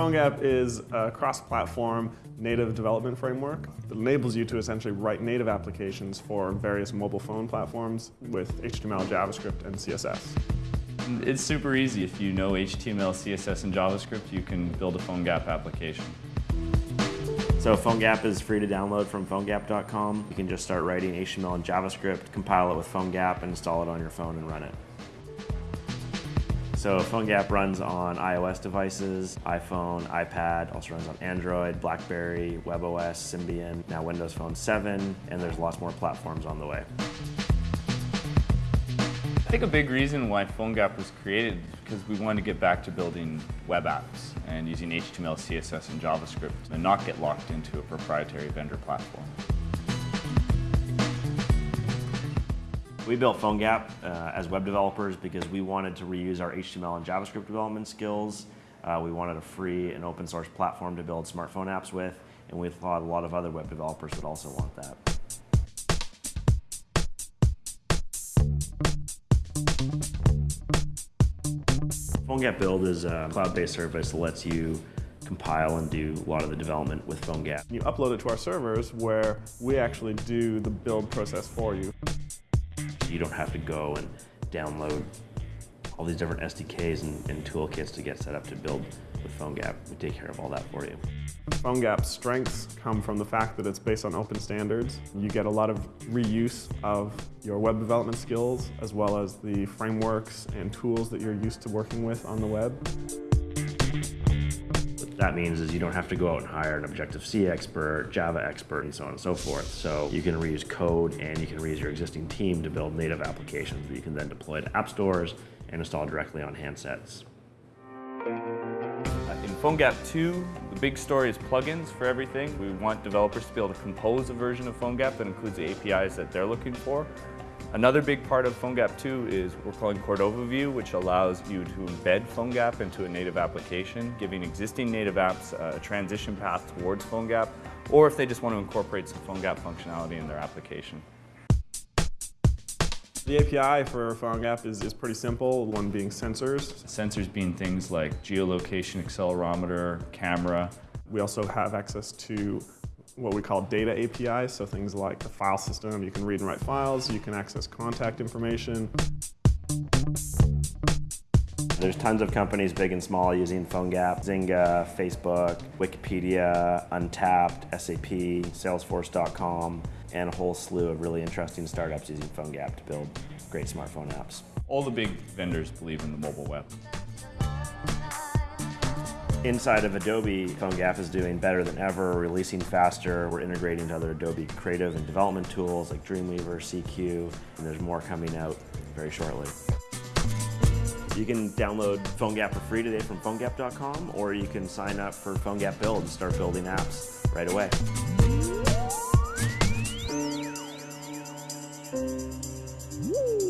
PhoneGap is a cross-platform native development framework that enables you to essentially write native applications for various mobile phone platforms with HTML, JavaScript, and CSS. It's super easy. If you know HTML, CSS, and JavaScript, you can build a PhoneGap application. So PhoneGap is free to download from PhoneGap.com. You can just start writing HTML and JavaScript, compile it with PhoneGap, and install it on your phone and run it. So PhoneGap runs on iOS devices, iPhone, iPad, also runs on Android, BlackBerry, WebOS, Symbian, now Windows Phone 7, and there's lots more platforms on the way. I think a big reason why PhoneGap was created is because we wanted to get back to building web apps and using HTML, CSS, and JavaScript and not get locked into a proprietary vendor platform. We built PhoneGap uh, as web developers because we wanted to reuse our HTML and JavaScript development skills. Uh, we wanted a free and open source platform to build smartphone apps with, and we thought a lot of other web developers would also want that. PhoneGap Build is a cloud-based service that lets you compile and do a lot of the development with PhoneGap. You upload it to our servers where we actually do the build process for you. You don't have to go and download all these different SDKs and, and toolkits to get set up to build with PhoneGap. We take care of all that for you. PhoneGap's strengths come from the fact that it's based on open standards. You get a lot of reuse of your web development skills as well as the frameworks and tools that you're used to working with on the web. That means is you don't have to go out and hire an Objective-C expert, Java expert, and so on and so forth. So you can reuse code and you can reuse your existing team to build native applications that you can then deploy to app stores and install directly on handsets. PhoneGap 2, the big story is plugins for everything. We want developers to be able to compose a version of PhoneGap that includes the APIs that they're looking for. Another big part of PhoneGap 2 is what we're calling Cordova View, which allows you to embed PhoneGap into a native application, giving existing native apps uh, a transition path towards PhoneGap, or if they just want to incorporate some PhoneGap functionality in their application. The API for PhoneGap is, is pretty simple, one being sensors. Sensors being things like geolocation, accelerometer, camera. We also have access to what we call data APIs, so things like the file system, you can read and write files, you can access contact information. There's tons of companies, big and small, using PhoneGap, Zynga, Facebook, Wikipedia, Untappd, SAP, Salesforce.com, and a whole slew of really interesting startups using PhoneGap to build great smartphone apps. All the big vendors believe in the mobile web. Inside of Adobe, PhoneGap is doing better than ever, releasing faster. We're integrating to other Adobe creative and development tools like Dreamweaver, CQ, and there's more coming out very shortly. You can download PhoneGap for free today from PhoneGap.com, or you can sign up for PhoneGap Build and start building apps right away. Woo!